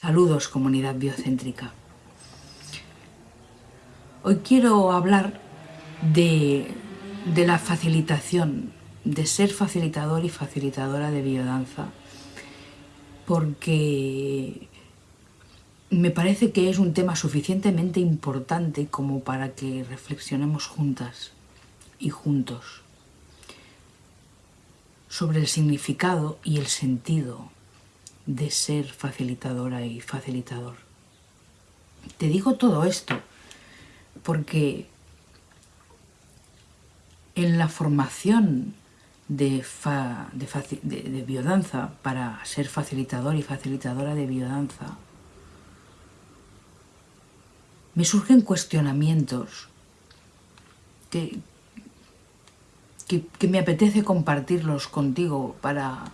Saludos comunidad biocéntrica. Hoy quiero hablar de, la facilitación, de ser facilitador y facilitadora de biodanza, porque me parece que es un tema suficientemente importante como para que reflexionemos juntas y juntos sobre el significado y el sentido de ser facilitadora y facilitador. Te digo todo esto porque en la formación de, de, biodanza para ser facilitador y facilitadora de biodanza, me surgen cuestionamientos que, que me apetece compartirlos contigo para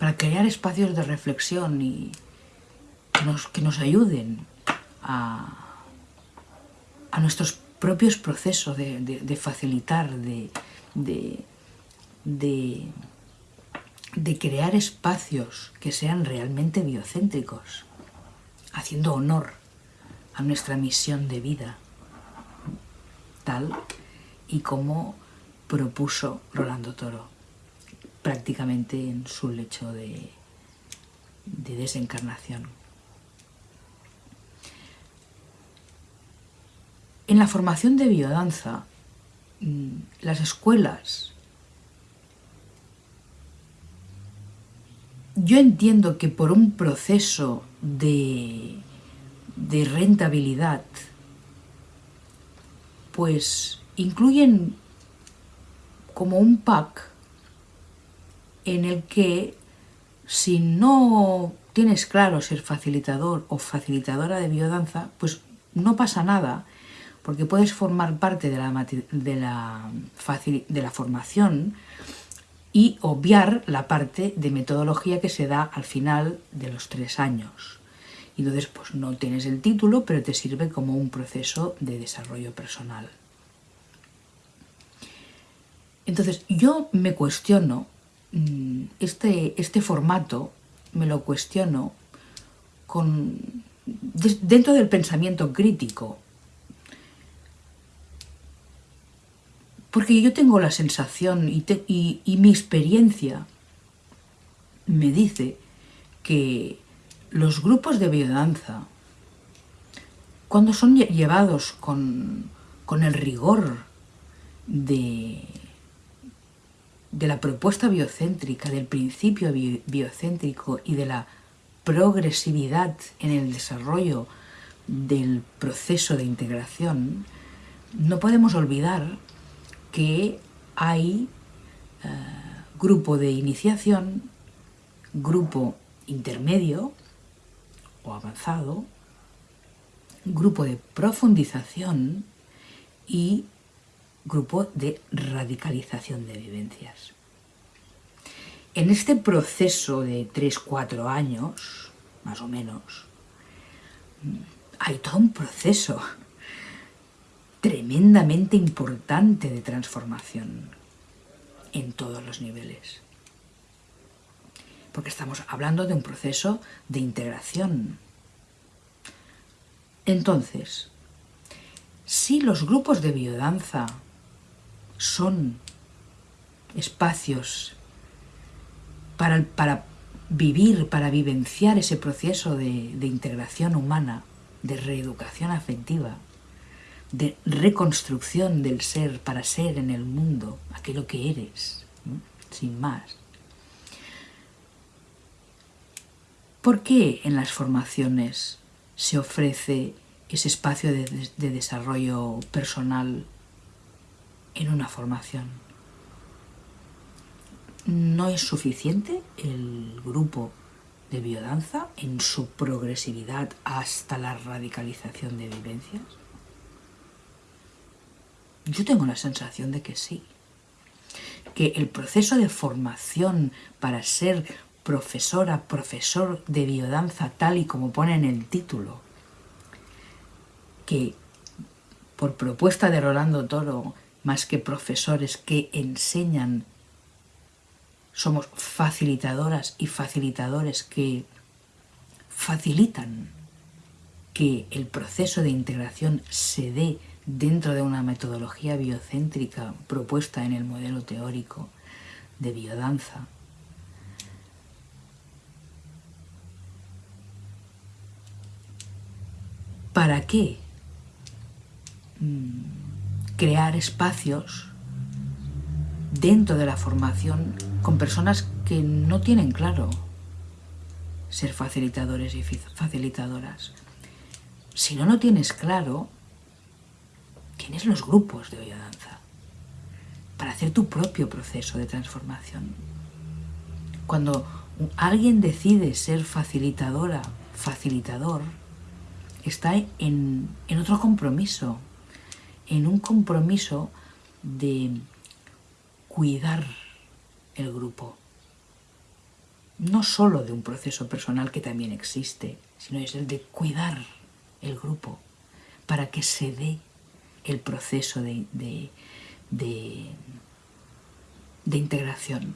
para crear espacios de reflexión y que nos, que nos ayuden a, a, nuestros propios procesos de, facilitar, de, de, de crear espacios que sean realmente biocéntricos, haciendo honor a nuestra misión de vida, tal y como propuso Rolando Toro prácticamente en su lecho de, desencarnación. En la formación de biodanza, mm, las escuelas, yo entiendo que por un proceso de, de rentabilidad, pues incluyen como un pack en el que si no tienes claro ser facilitador o facilitadora de biodanza, pues no pasa nada, porque puedes formar parte de la, de la, de la formación y obviar la parte de metodología que se da al final de los tres años. Y entonces pues no tienes el título, pero te sirve como un proceso de desarrollo personal. Entonces yo me cuestiono este, este formato me lo cuestiono con, dentro del pensamiento crítico. Porque yo tengo la sensación y, y mi experiencia me dice que los grupos de biodanza, cuando son llevados con, con el rigor de, de la propuesta biocéntrica, del principio biocéntrico y de la progresividad en el desarrollo del proceso de integración, no podemos olvidar que hay eh, grupo de iniciación, grupo intermedio o avanzado, grupo de profundización y grupo de radicalización de vivencias. En este proceso de 3-4 años, más o menos, hay todo un proceso tremendamente importante de transformación en todos los niveles. Porque estamos hablando de un proceso de integración. Entonces, si los grupos de biodanza son espacios para, para vivir, para vivenciar ese proceso de, de, integración humana, de reeducación afectiva, de reconstrucción del ser para ser en el mundo aquello que eres, sin más. ¿Por qué en las formaciones se ofrece ese espacio de, de desarrollo personal en una formación. ¿No es suficiente el grupo de biodanza en su progresividad hasta la radicalización de vivencias? Yo tengo la sensación de que sí. Que el proceso de formación para ser profesora, profesor de biodanza, tal y como pone en el título, que por propuesta de Rolando Toro más que profesores que enseñan, somos facilitadoras y facilitadores que facilitan que el proceso de integración se dé dentro de una metodología biocéntrica propuesta en el modelo teórico de biodanza. ¿Para qué? Mm, crear espacios dentro de la formación con personas que no tienen claro ser facilitadores y facilitadoras. Si no lo tienes claro, tienes los grupos de biodanza para hacer tu propio proceso de transformación. Cuando alguien decide ser facilitadora, facilitador, está en, en otro compromiso, en un compromiso de cuidar el grupo. No solo de un proceso personal que también existe, sino es el de cuidar el grupo para que se dé el proceso de, de, de, integración,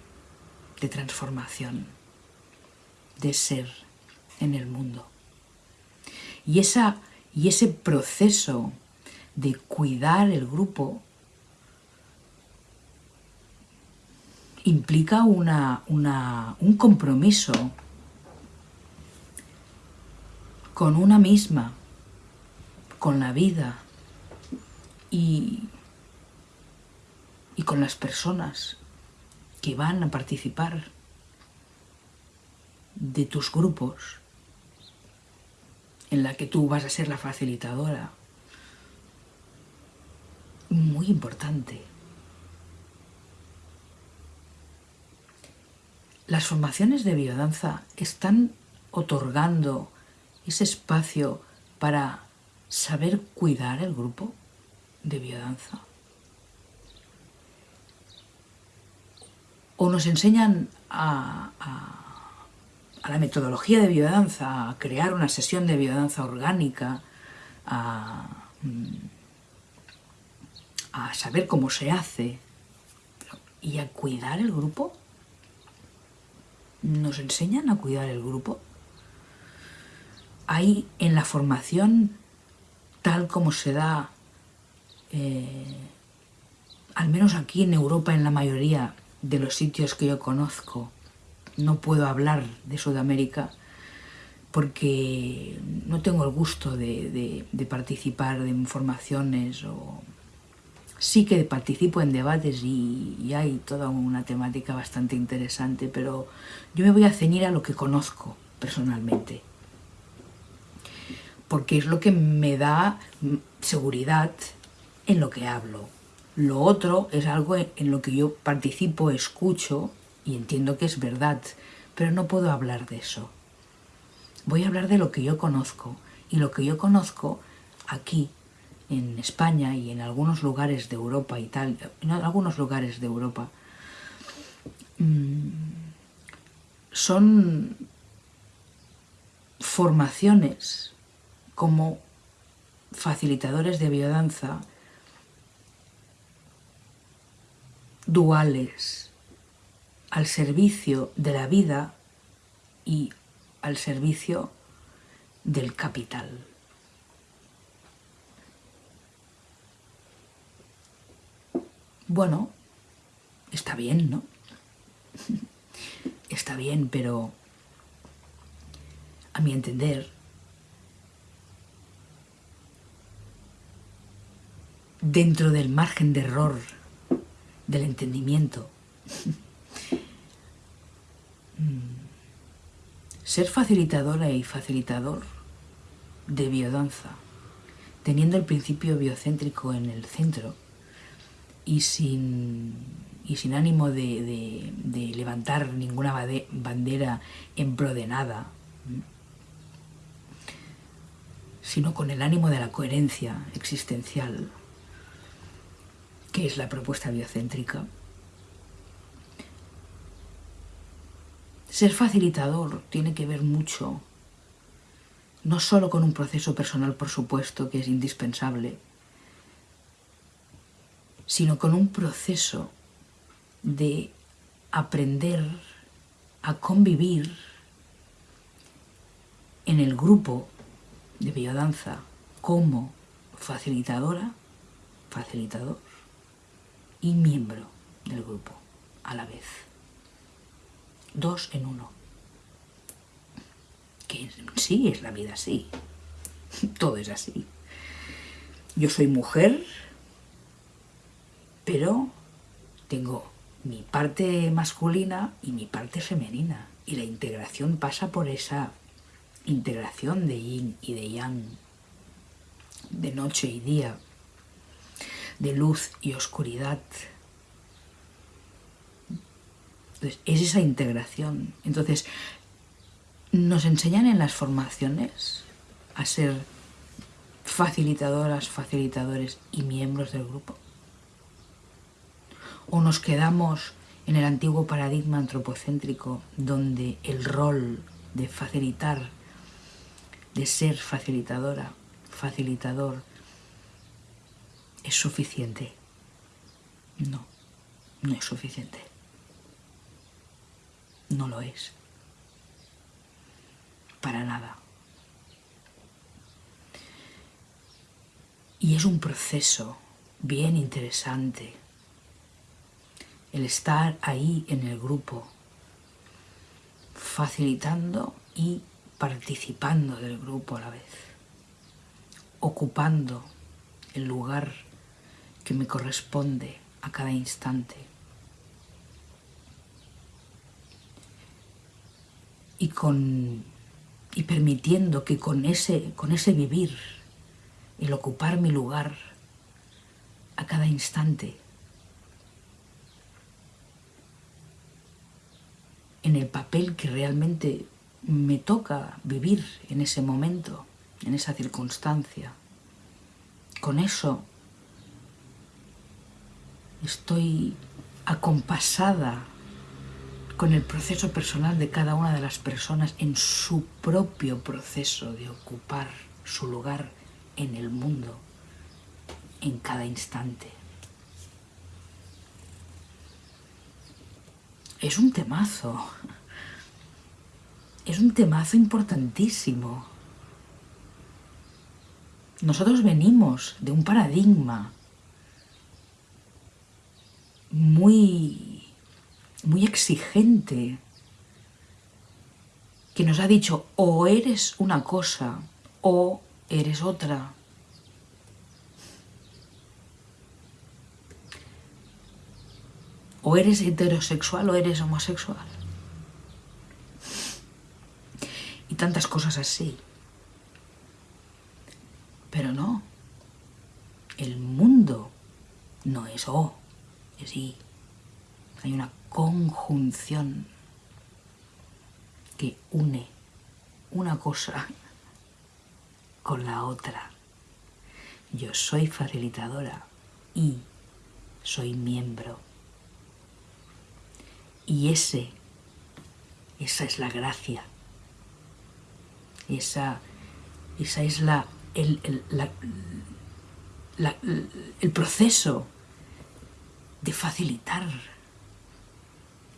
de transformación, de ser en el mundo. Y, esa, y ese proceso de cuidar el grupo implica una, un compromiso con una misma, con la vida y, y con las personas que van a participar de tus grupos en la que tú vas a ser la facilitadora. Muy importante. Las formaciones de biodanza están otorgando ese espacio para saber cuidar el grupo de biodanza. O nos enseñan a, la metodología de biodanza, a crear una sesión de biodanza orgánica, a, a saber cómo se hace y a cuidar el grupo nos enseñan a cuidar el grupo. Hay en la formación, tal como se da, eh, al menos aquí en Europa, en la mayoría de los sitios que yo conozco, no puedo hablar de Sudamérica porque no tengo el gusto de, de participar en formaciones o sí que participo en debates y, hay toda una temática bastante interesante, pero yo me voy a ceñir a lo que conozco personalmente, porque es lo que me da seguridad en lo que hablo. Lo otro es algo en lo que yo participo, escucho y entiendo que es verdad, pero no puedo hablar de eso. Voy a hablar de lo que yo conozco, y lo que yo conozco aquí en España y en algunos lugares de Europa y tal, en algunos lugares de Europa, mm, son formaciones como facilitadores de biodanza duales al servicio de la vida y al servicio del capital. Bueno, está bien, ¿no? está bien, pero a mi entender, dentro del margen de error del entendimiento, ser facilitadora y facilitador de biodanza, teniendo el principio biocéntrico en el centro, y sin, y sin ánimo de, levantar ninguna bandera en pro de nada, sino con el ánimo de la coherencia existencial, que es la propuesta biocéntrica. Ser facilitador tiene que ver mucho, no solo con un proceso personal, por supuesto, que es indispensable, sino con un proceso de aprender a convivir en el grupo de biodanza como facilitadora, facilitador y miembro del grupo a la vez. Dos en uno. Que sí es la vida así. Todo es así. Yo soy mujer, pero tengo mi parte masculina y mi parte femenina. Y la integración pasa por esa integración de yin y de yang, de noche y día, de luz y oscuridad. Entonces, es esa integración. Entonces, nos enseñan en las formaciones a ser facilitadoras, facilitadores y miembros del grupo o nos quedamos en el antiguo paradigma antropocéntrico donde el rol de facilitar, de ser facilitadora, facilitador, es suficiente. No, no es suficiente. No lo es. Para nada. Y es un proceso bien interesante el estar ahí en el grupo, facilitando y participando del grupo a la vez, ocupando el lugar que me corresponde a cada instante. Y, con, y permitiendo que con ese, con ese vivir, el ocupar mi lugar a cada instante, en el papel que realmente me toca vivir en ese momento, en esa circunstancia. Con eso estoy acompasada con el proceso personal de cada una de las personas en su propio proceso de ocupar su lugar en el mundo en cada instante. Es un temazo. Es un temazo importantísimo. Nosotros venimos de un paradigma muy, muy exigente que nos ha dicho o eres una cosa o eres otra. O eres heterosexual o eres homosexual. Y tantas cosas así. Pero no. El mundo no es O, es I. Hay una conjunción que une una cosa con la otra. Yo soy facilitadora y soy miembro y ese, esa es la gracia. Esa, esa es la, el, el proceso de facilitar.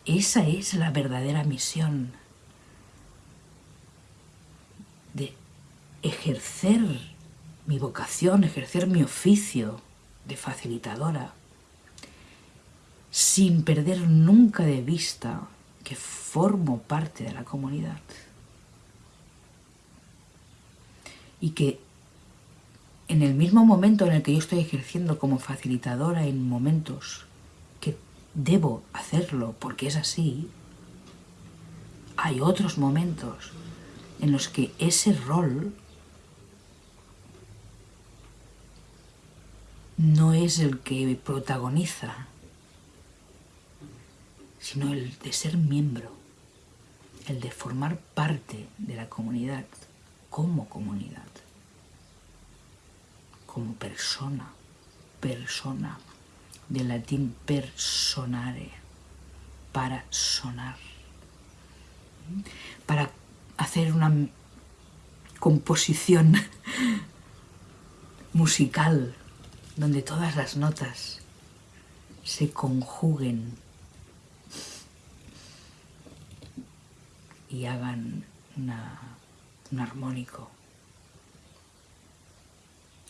Esa es la verdadera misión de ejercer mi vocación, ejercer mi oficio de facilitadora sin perder nunca de vista que formo parte de la comunidad. Y que en el mismo momento en el que yo estoy ejerciendo como facilitadora en momentos que debo hacerlo porque es así, hay otros momentos en los que ese rol no es el que protagoniza sino el de ser miembro, el de formar parte de la comunidad como comunidad, como persona, persona, del latín personare, para sonar, para hacer una composición musical donde todas las notas se conjuguen y hagan un armónico.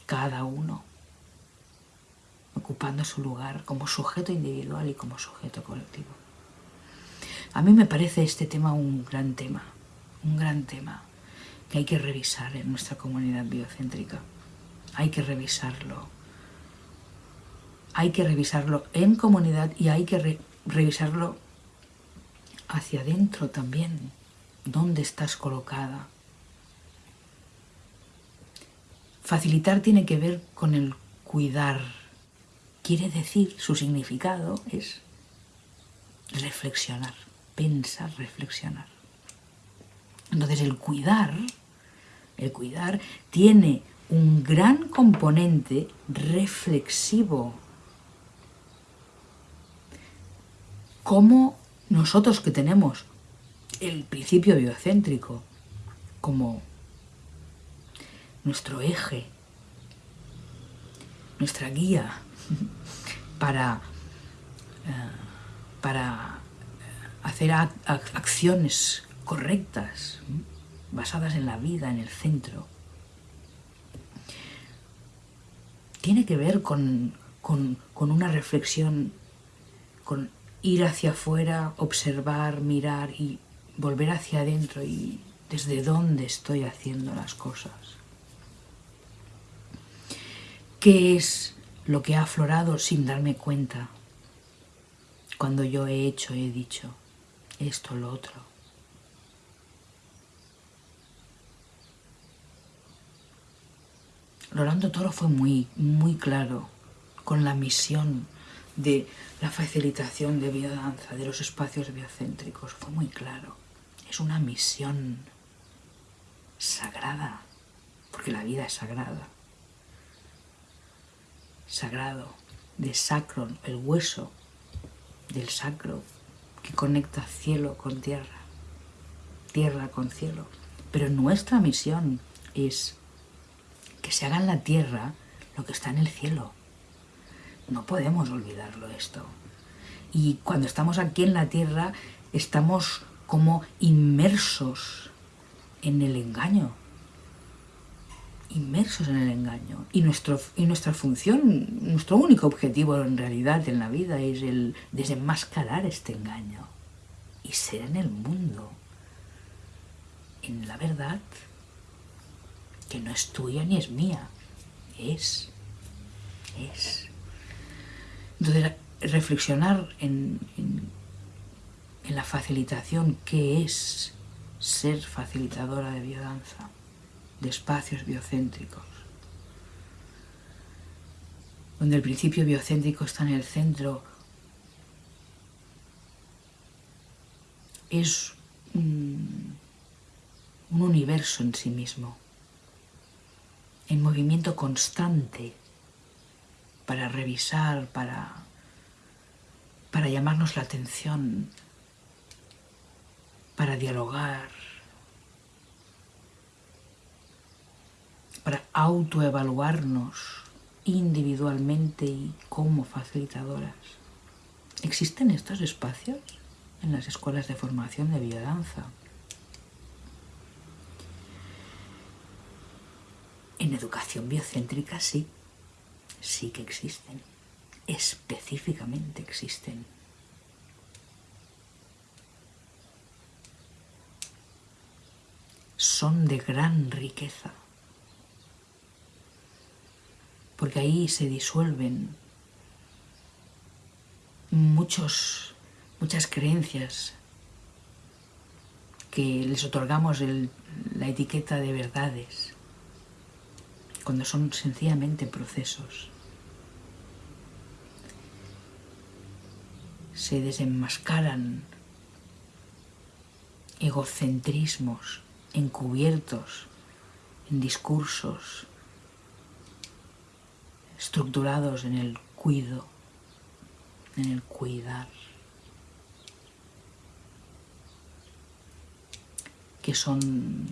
Cada uno ocupando su lugar como sujeto individual y como sujeto colectivo. A mí me parece este tema un gran tema, un gran tema que hay que revisar en nuestra comunidad biocéntrica. Hay que revisarlo. Hay que revisarlo en comunidad y hay que revisarlo hacia adentro también. ¿Dónde estás colocada? Facilitar tiene que ver con el cuidar. Quiere decir, su significado es reflexionar, pensar, reflexionar. Entonces el cuidar, el cuidar tiene un gran componente reflexivo. Como nosotros que tenemos el principio biocéntrico como nuestro eje, nuestra guía para, eh, para hacer acciones correctas, basadas en la vida, en el centro, tiene que ver con, una reflexión, con ir hacia afuera, observar, mirar y volver hacia adentro y desde dónde estoy haciendo las cosas. ¿Qué es lo que ha aflorado sin darme cuenta cuando yo he hecho, he dicho esto, lo otro? Rolando Toro fue muy, muy claro con la misión de la facilitación de biodanza, de los espacios biocéntricos. Fue muy claro. Es una misión sagrada, porque la vida es sagrada. Sagrado, de sacro, el hueso del sacro que conecta cielo con tierra, tierra con cielo. Pero nuestra misión es que se haga en la tierra lo que está en el cielo. No podemos olvidarlo esto. Y cuando estamos aquí en la tierra, estamos como inmersos en el engaño. Inmersos en el engaño. Y, nuestro, y nuestra función, nuestro único objetivo en realidad en la vida es el desenmascarar este engaño. Y ser en el mundo. En la verdad que no es tuya ni es mía, es, es. Entonces, reflexionar en, en, la facilitación, que es ser facilitadora de biodanza, de espacios biocéntricos, donde el principio biocéntrico está en el centro, es un universo en sí mismo en movimiento constante para revisar, para, para llamarnos la atención, para dialogar, para autoevaluarnos individualmente y como facilitadoras. ¿Existen estos espacios en las escuelas de formación de biodanza? En educación biocéntrica sí, sí que existen, específicamente existen. Son de gran riqueza, porque ahí se disuelven muchos, muchas creencias que les otorgamos la etiqueta de verdades cuando son sencillamente procesos. Se desenmascaran egocentrismos encubiertos en discursos estructurados en el cuido, en el cuidar, que son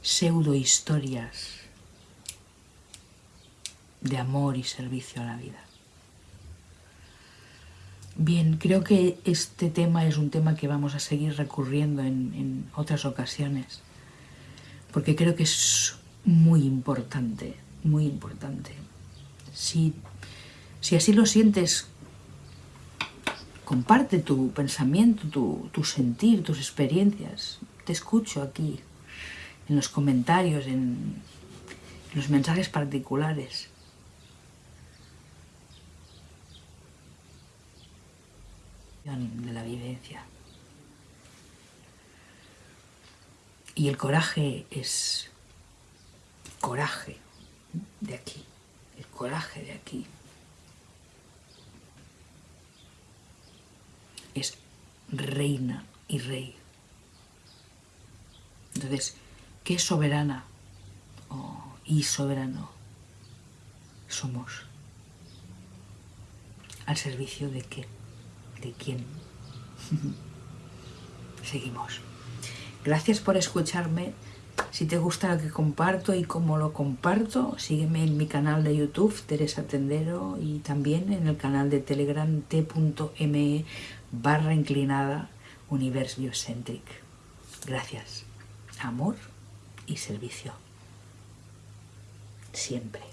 pseudo historias de amor y servicio a la vida. Bien, creo que este tema es un tema que vamos a seguir recurriendo en, otras ocasiones, porque creo que es muy importante, muy importante. Si, si así lo sientes, comparte tu pensamiento, tu, sentir, tus experiencias. Te escucho aquí, en los comentarios, en, en los mensajes particulares. De la vivencia. Y el coraje es coraje de aquí, el coraje de aquí. Es reina y rey. Entonces, ¿qué soberana y soberano somos? ¿Al servicio de qué? ¿De quién? Seguimos. Gracias por escucharme. Si te gusta lo que comparto y cómo lo comparto, sígueme en mi canal de YouTube, Teresa Tendero, y también en el canal de Telegram t.me barra inclinada Universe Biocentric. Gracias. Amor y servicio. Siempre.